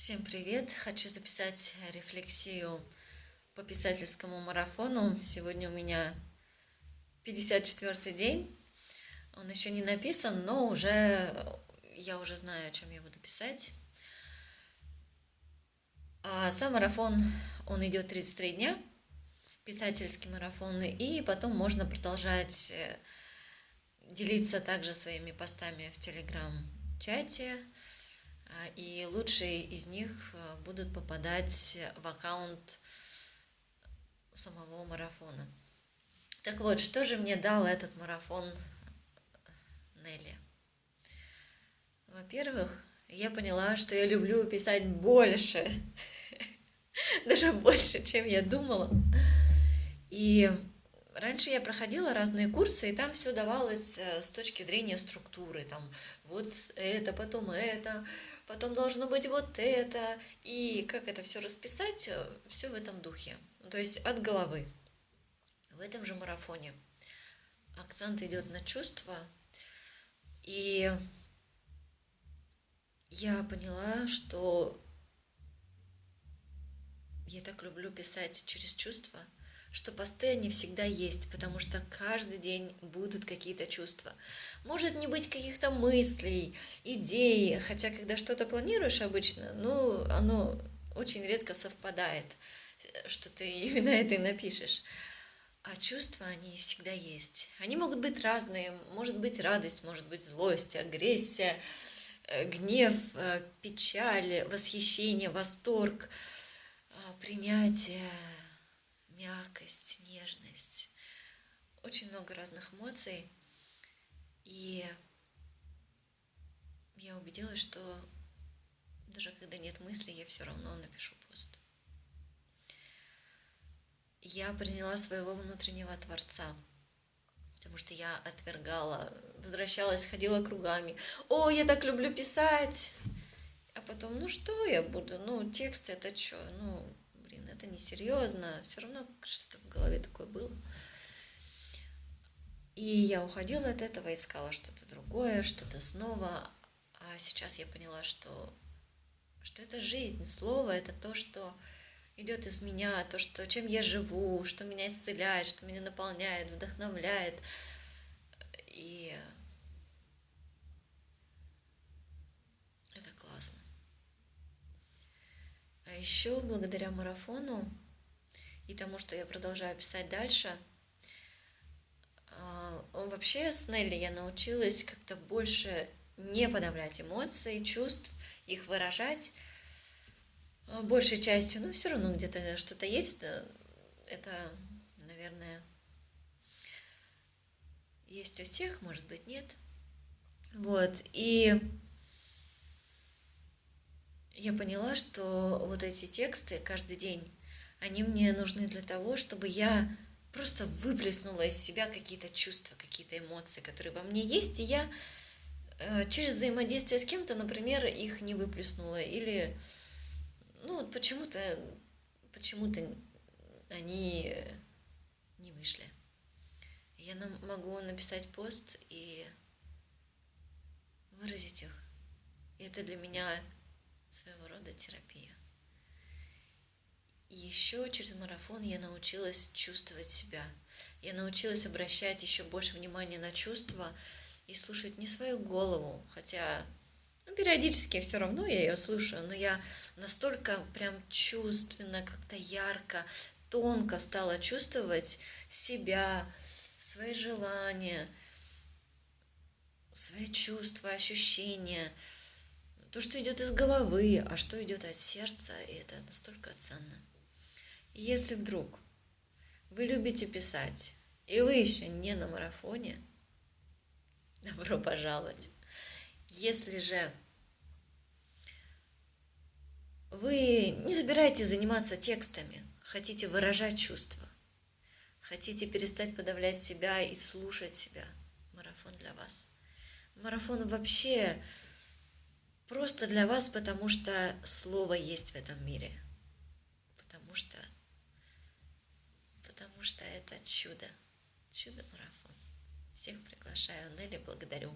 Всем привет! Хочу записать рефлексию по писательскому марафону. Сегодня у меня 54 день. Он еще не написан, но уже я уже знаю, о чем я буду писать. А сам марафон, он идет 33 дня, писательский марафон, и потом можно продолжать делиться также своими постами в телеграм-чате, и лучшие из них а, будут попадать в аккаунт самого марафона. Так вот, что же мне дал этот марафон Нелли? Во-первых, я поняла, что я люблю писать больше, даже больше, чем я думала. И раньше я проходила разные курсы, и там все давалось э, с точки зрения структуры. Там вот это, потом это, потом должно быть вот это, и как это все расписать, э, все в этом духе. То есть от головы. В этом же марафоне акцент идет на чувства, и я поняла, что я так люблю писать через чувства – что посты они всегда есть, потому что каждый день будут какие-то чувства. Может не быть каких-то мыслей, идей, хотя когда что-то планируешь обычно, ну, оно очень редко совпадает, что ты именно это и напишешь. А чувства, они всегда есть. Они могут быть разные. Может быть радость, может быть злость, агрессия, э, гнев, э, печаль, восхищение, восторг, э, принятие, мягкость, нежность, очень много разных эмоций. И я убедилась, что даже когда нет мысли, я все равно напишу пост. Я приняла своего внутреннего Творца, потому что я отвергала, возвращалась, ходила кругами. О, я так люблю писать! А потом, ну что я буду? Ну, текст это что? Ну, это несерьезно, все равно что-то в голове такое было. И я уходила от этого, искала что-то другое, что-то снова. А сейчас я поняла, что, что это жизнь, слово это то, что идет из меня, то, что, чем я живу, что меня исцеляет, что меня наполняет, вдохновляет. И еще благодаря марафону и тому, что я продолжаю писать дальше, а, вообще с Нелли я научилась как-то больше не подавлять эмоции, чувств, их выражать а, большей частью. Но все равно где-то что-то есть. Это, наверное, есть у всех, может быть, нет. Вот. И я поняла, что вот эти тексты каждый день, они мне нужны для того, чтобы я просто выплеснула из себя какие-то чувства, какие-то эмоции, которые во мне есть, и я э, через взаимодействие с кем-то, например, их не выплеснула, или ну вот почему-то почему-то они не вышли. Я могу написать пост и выразить их. И это для меня своего рода терапия. И еще через марафон я научилась чувствовать себя. Я научилась обращать еще больше внимания на чувства и слушать не свою голову, хотя ну, периодически все равно я ее слушаю, но я настолько прям чувственно, как-то ярко, тонко стала чувствовать себя, свои желания, свои чувства, ощущения – то, что идет из головы, а что идет от сердца, и это настолько ценно. И если вдруг вы любите писать, и вы еще не на марафоне, добро пожаловать. Если же вы не собираетесь заниматься текстами, хотите выражать чувства, хотите перестать подавлять себя и слушать себя, марафон для вас. Марафон вообще Просто для вас, потому что слово есть в этом мире. Потому что, потому что это чудо. Чудо-марафон. Всех приглашаю. Нелли, благодарю.